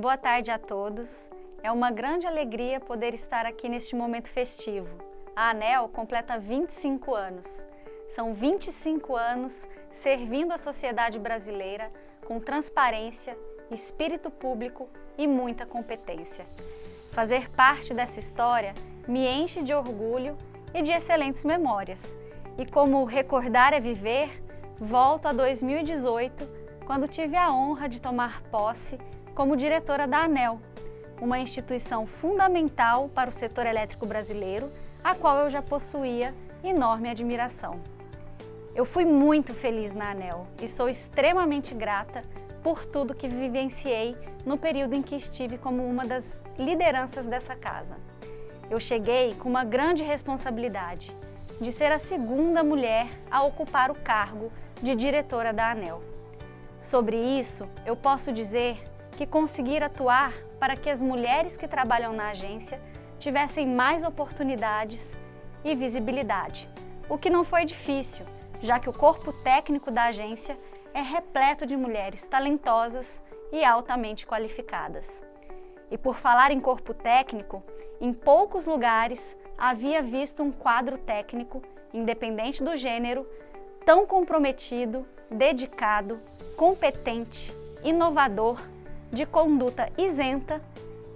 Boa tarde a todos. É uma grande alegria poder estar aqui neste momento festivo. A ANEL completa 25 anos. São 25 anos servindo a sociedade brasileira com transparência, espírito público e muita competência. Fazer parte dessa história me enche de orgulho e de excelentes memórias. E como recordar é viver, volto a 2018, quando tive a honra de tomar posse como diretora da ANEL, uma instituição fundamental para o setor elétrico brasileiro, a qual eu já possuía enorme admiração. Eu fui muito feliz na ANEL e sou extremamente grata por tudo que vivenciei no período em que estive como uma das lideranças dessa casa. Eu cheguei com uma grande responsabilidade de ser a segunda mulher a ocupar o cargo de diretora da ANEL. Sobre isso, eu posso dizer que conseguir atuar para que as mulheres que trabalham na agência tivessem mais oportunidades e visibilidade, o que não foi difícil, já que o corpo técnico da agência é repleto de mulheres talentosas e altamente qualificadas. E por falar em corpo técnico, em poucos lugares havia visto um quadro técnico, independente do gênero, tão comprometido, dedicado, competente, inovador, de conduta isenta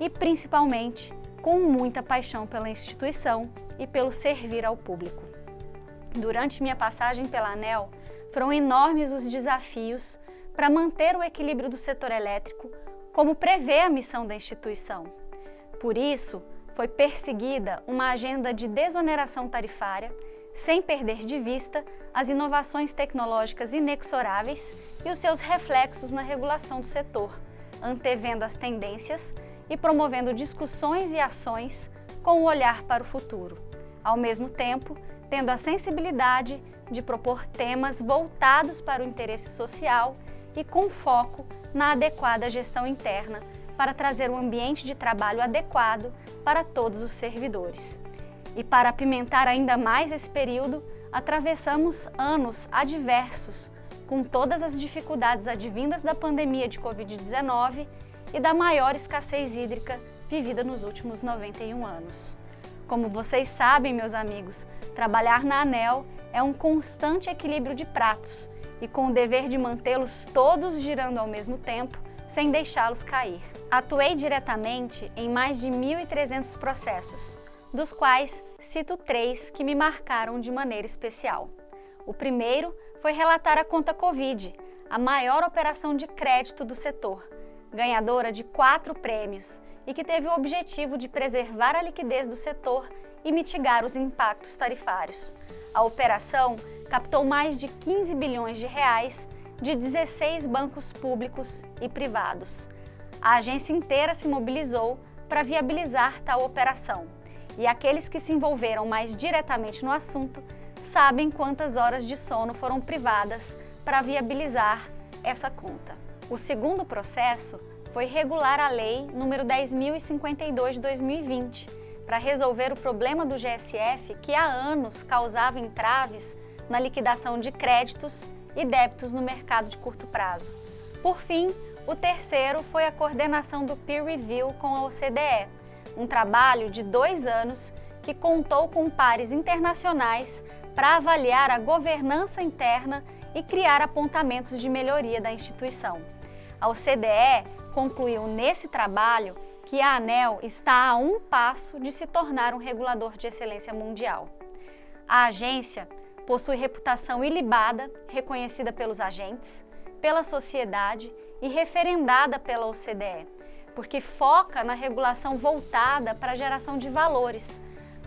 e, principalmente, com muita paixão pela instituição e pelo servir ao público. Durante minha passagem pela ANEL, foram enormes os desafios para manter o equilíbrio do setor elétrico, como prevê a missão da instituição. Por isso, foi perseguida uma agenda de desoneração tarifária, sem perder de vista as inovações tecnológicas inexoráveis e os seus reflexos na regulação do setor, antevendo as tendências e promovendo discussões e ações com o olhar para o futuro. Ao mesmo tempo, tendo a sensibilidade de propor temas voltados para o interesse social e com foco na adequada gestão interna para trazer um ambiente de trabalho adequado para todos os servidores. E para apimentar ainda mais esse período, atravessamos anos adversos, com todas as dificuldades advindas da pandemia de Covid-19 e da maior escassez hídrica vivida nos últimos 91 anos. Como vocês sabem, meus amigos, trabalhar na ANEL é um constante equilíbrio de pratos e com o dever de mantê-los todos girando ao mesmo tempo, sem deixá-los cair. Atuei diretamente em mais de 1.300 processos, dos quais cito três que me marcaram de maneira especial. O primeiro foi relatar a conta Covid, a maior operação de crédito do setor, ganhadora de quatro prêmios e que teve o objetivo de preservar a liquidez do setor e mitigar os impactos tarifários. A operação captou mais de 15 bilhões de reais de 16 bancos públicos e privados. A agência inteira se mobilizou para viabilizar tal operação e aqueles que se envolveram mais diretamente no assunto sabem quantas horas de sono foram privadas para viabilizar essa conta. O segundo processo foi regular a Lei nº 10.052 de 2020, para resolver o problema do GSF que há anos causava entraves na liquidação de créditos e débitos no mercado de curto prazo. Por fim, o terceiro foi a coordenação do Peer Review com a OCDE, um trabalho de dois anos que contou com pares internacionais para avaliar a governança interna e criar apontamentos de melhoria da instituição. A OCDE concluiu nesse trabalho que a ANEL está a um passo de se tornar um regulador de excelência mundial. A agência possui reputação ilibada, reconhecida pelos agentes, pela sociedade e referendada pela OCDE, porque foca na regulação voltada para a geração de valores,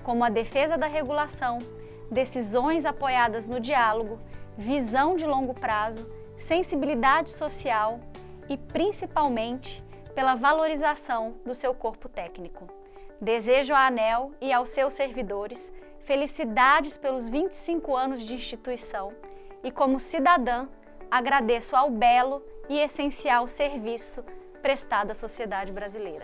como a defesa da regulação, decisões apoiadas no diálogo, visão de longo prazo, sensibilidade social e, principalmente, pela valorização do seu corpo técnico. Desejo à ANEL e aos seus servidores felicidades pelos 25 anos de instituição e, como cidadã, agradeço ao belo e essencial serviço prestado à sociedade brasileira.